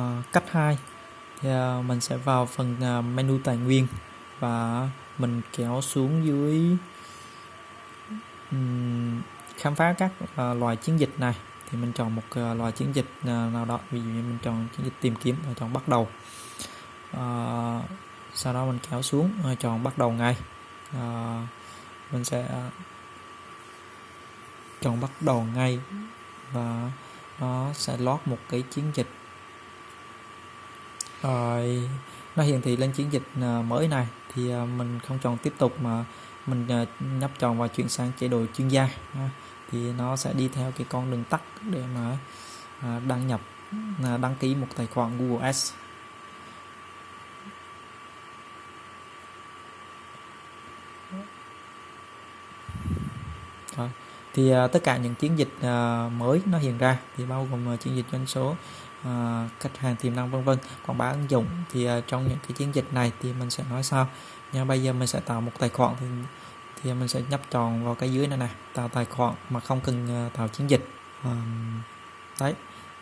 Ờ, cách 2 thì ờ, mình sẽ vào phần ờ, menu tài nguyên và mình kéo xuống dưới khám phá các loài chiến dịch này. Thì mình chọn một loài chiến dịch nào đó. Ví dụ như mình chọn chiến dịch tìm kiếm và chọn bắt đầu. À, sau đó mình kéo xuống chọn bắt đầu ngay. À, mình sẽ chọn bắt đầu ngay và nó sẽ lót một cái chiến dịch rồi nó hiển thị lên chiến dịch à, mới này thì à, mình không chọn tiếp tục mà mình à, nhấp chọn và chuyển sang chế độ chuyên gia thì nó sẽ đi theo cái con đường tắt để mà đăng nhập đăng ký một tài khoản Google Ads Rồi. thì tất cả những chiến dịch mới nó hiện ra thì bao gồm chiến dịch doanh số Ờ, khách hàng tiềm năng vân vân. Quảng bá ứng dụng thì ờ, trong những cái chiến dịch này thì mình sẽ nói sau nha bây giờ mình sẽ tạo một tài khoản thì thì mình sẽ nhấp tròn vào cái dưới này nè. Tạo tài khoản mà không cần ờ, tạo chiến dịch. Đấy.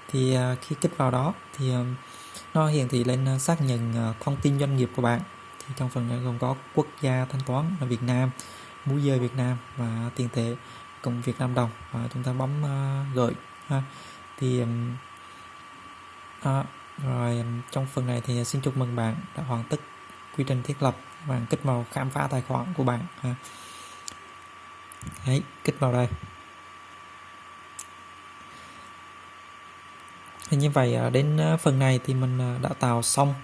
Thì khi kích vào đó thì nó hiển thị lên xác nhận thông tin doanh nghiệp của bạn. Thì trong phần này gồm có quốc gia thanh toán là Việt Nam múi giờ Việt Nam và tiền tệ cùng Việt Nam đồng. Và chúng ta bấm uh, gửi ha. Thì um, à, rồi trong phần này thì xin chúc mừng bạn đã hoàn tất quy trình thiết lập bạn kích vào khám phá tài khoản của bạn ha. Đấy, kích vào đây. Thì như vậy à, đến à, phần này thì mình à, đã tạo xong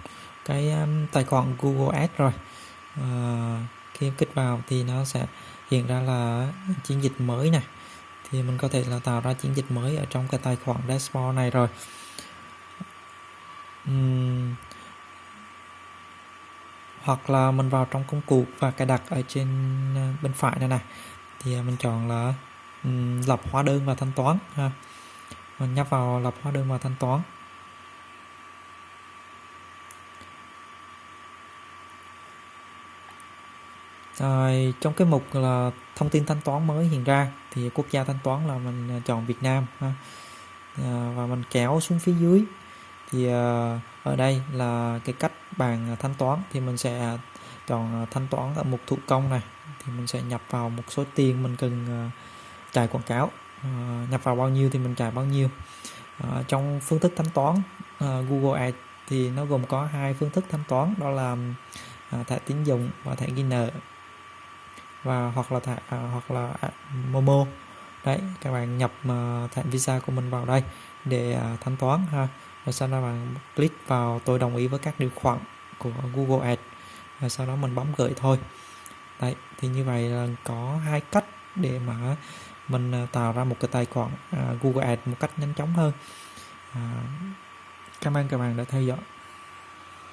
cái tài khoản Google Ads rồi. À, khi em kích vào thì nó sẽ hiện ra là chiến dịch mới này thì mình có thể là tạo ra chiến dịch mới ở trong cái tài khoản dashboard này rồi hoặc là mình vào trong công cụ và cài đặt ở trên ờ, bên phải này này thì ờ, mình chọn là um, lập hóa đơn và thanh toán ha. Mình nhấp vào lập hóa đơn và thanh toán. Rồi, trong cái mục là thông tin thanh toán mới hiện ra thì quốc gia thanh toán là mình ờ, chọn Việt Nam ha. À, và mình kéo xuống phía dưới thì ờ, ở đây là cái cách bàn ờ, thanh toán. Thì mình sẽ ờ, chọn thanh toán ở mục thủ công này. Thì mình sẽ nhập vào một số tiền mình cần chạy quảng cáo. Nhập vào bao nhiêu thì mình trả bao nhiêu. Trong phương thức thanh toán Google Ads thì nó gồm có hai phương thức thanh toán. Đó là thẻ tín dụng và thẻ ghi nợ. Và hoặc là thẻ hoặc là Momo. Đấy, các bạn nhập thẻ Visa của mình vào đây để thanh toán ha và sau đó bạn click vào tôi đồng ý với các điều khoản của Google Ads. Và sau đó mình bấm gửi thôi. Đấy thì như vậy là có hai cách để mà mình à, tạo ra một cái tài khoản à, Google Ads một cách nhanh chóng hơn. À, cảm ơn các bạn đã theo dõi.